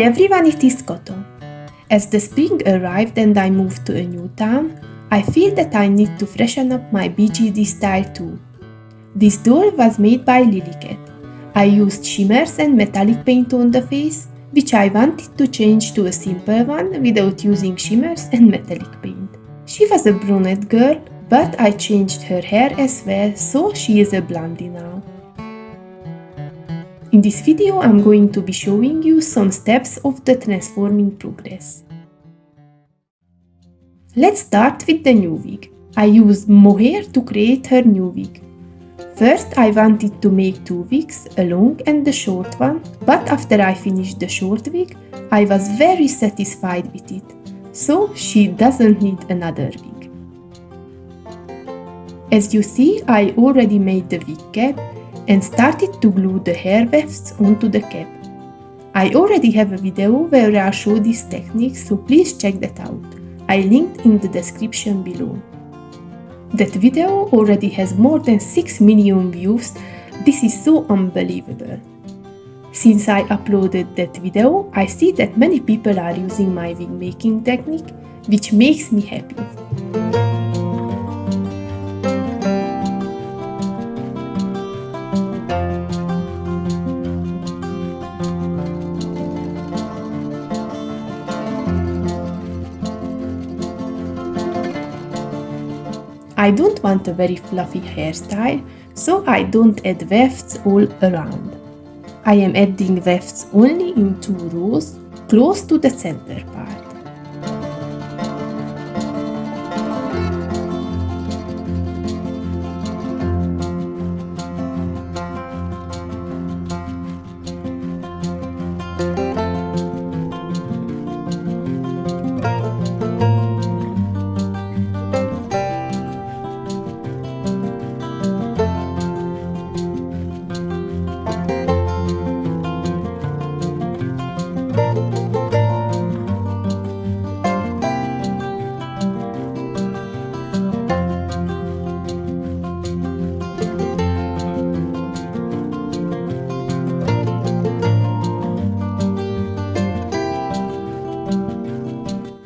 Everyone, it is Koto. As the spring arrived and I moved to a new town, I feel that I need to freshen up my BJD style too. This doll was made by Lillycat. I used shimmers and metallic paint on the face, which I wanted to change to a simple one without using shimmers and metallic paint. She was a brunette girl, but I changed her hair as well, so she is a blondie now. In this video I'm going to be showing you some steps of the transforming progress. Let's start with the new wig. I used mohair to create her new wig. First I wanted to make two wigs, a long and a short one, but after I finished the short wig, I was very satisfied with it, so she doesn't need another wig. As you see, I already made the wig cap and started to glue the hair wefts onto the cap. I already have a video where I show this technique so please check that out. I linked in the description below. That video already has more than 6 million views, this is so unbelievable. Since I uploaded that video, I see that many people are using my wig making technique, which makes me happy. I don't want a very fluffy hairstyle, so I don't add wefts all around. I am adding wefts only in two rows, close to the center part.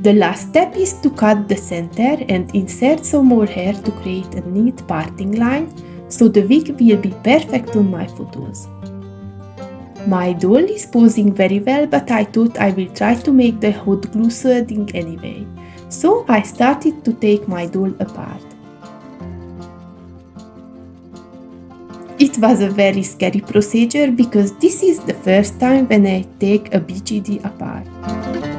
The last step is to cut the center and insert some more hair to create a neat parting line, so the wig will be perfect on my photos. My doll is posing very well, but I thought I will try to make the hot glue sueding anyway, so I started to take my doll apart. It was a very scary procedure because this is the first time when I take a BJD apart.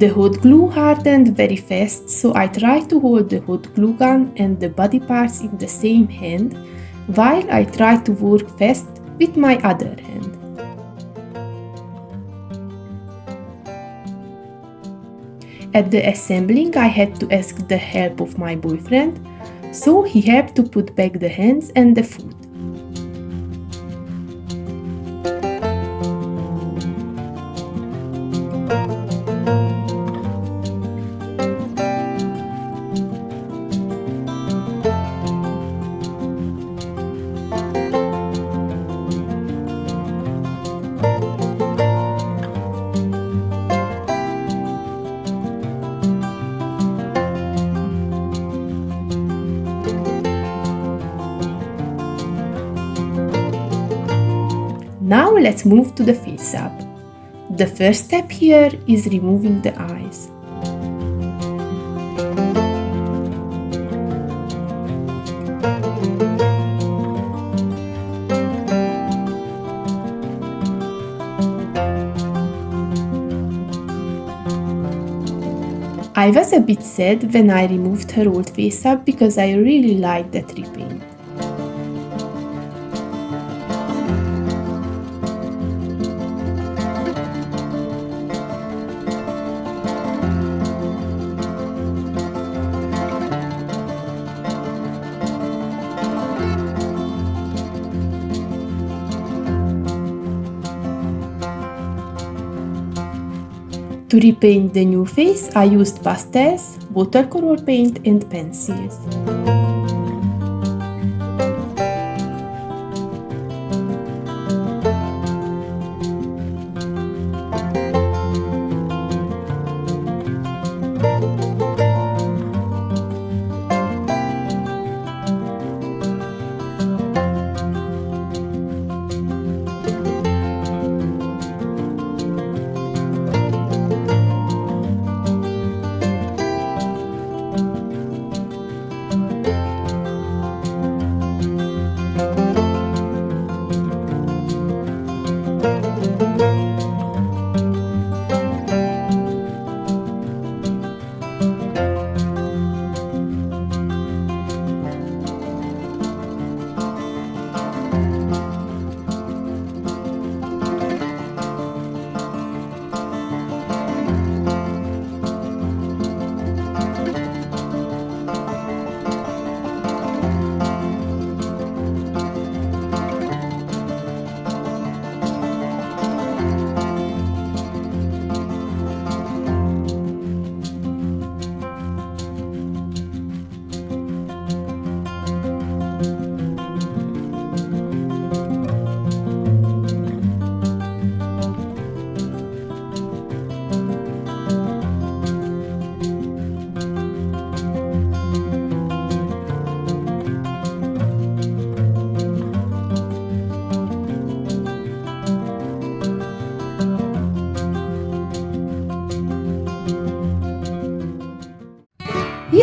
The hot glue hardened very fast, so I tried to hold the hot glue gun and the body parts in the same hand, while I tried to work fast with my other hand. At the assembling I had to ask the help of my boyfriend, so he helped to put back the hands and the foot. Now let's move to the face up. The first step here is removing the eyes. I was a bit sad when I removed her old face up because I really liked that repaint. To repaint the new face, I used pastels, watercolor paint and pencils.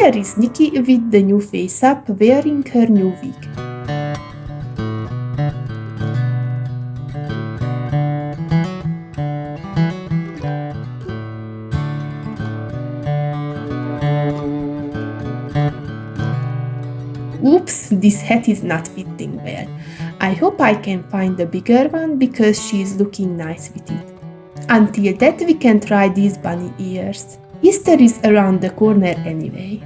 Here is Nikki with the new face up wearing her new wig. Oops, this hat is not fitting well. I hope I can find a bigger one because she is looking nice with it. Until that we can try these bunny ears. Easter is around the corner anyway.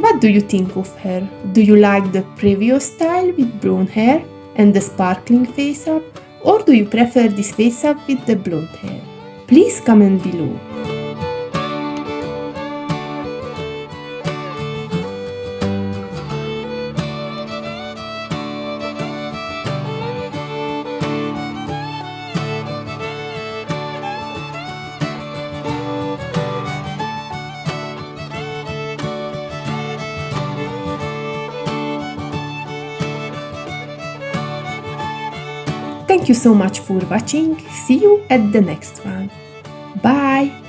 What do you think of her? Do you like the previous style with brown hair and the sparkling face up? Or do you prefer this face up with the blonde hair? Please comment below. Thank you so much for watching. See you at the next one. Bye!